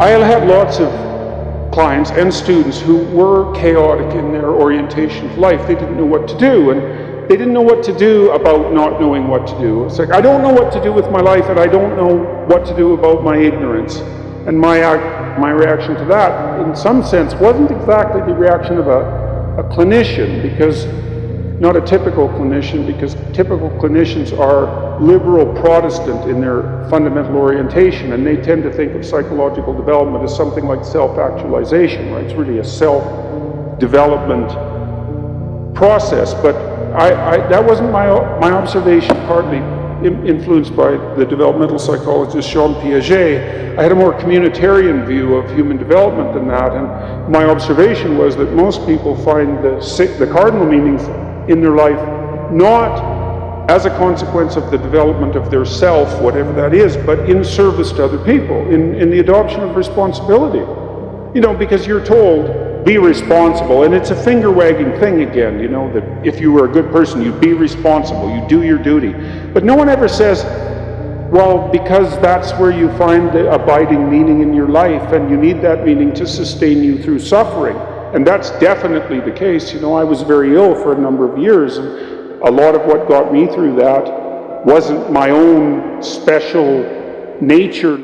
I had lots of clients and students who were chaotic in their orientation of life. They didn't know what to do, and they didn't know what to do about not knowing what to do. It's like, I don't know what to do with my life, and I don't know what to do about my ignorance. And my, my reaction to that, in some sense, wasn't exactly the reaction of a, a clinician, because not a typical clinician, because typical clinicians are liberal Protestant in their fundamental orientation, and they tend to think of psychological development as something like self-actualization, right? It's really a self-development process, but I, I, that wasn't my, my observation, partly influenced by the developmental psychologist Jean Piaget. I had a more communitarian view of human development than that, and my observation was that most people find the, the cardinal meanings in their life, not as a consequence of the development of their self, whatever that is, but in service to other people, in, in the adoption of responsibility. You know, because you're told, be responsible, and it's a finger wagging thing again, you know, that if you were a good person, you'd be responsible, you do your duty. But no one ever says, well, because that's where you find the abiding meaning in your life, and you need that meaning to sustain you through suffering. And that's definitely the case. You know, I was very ill for a number of years, and a lot of what got me through that wasn't my own special nature.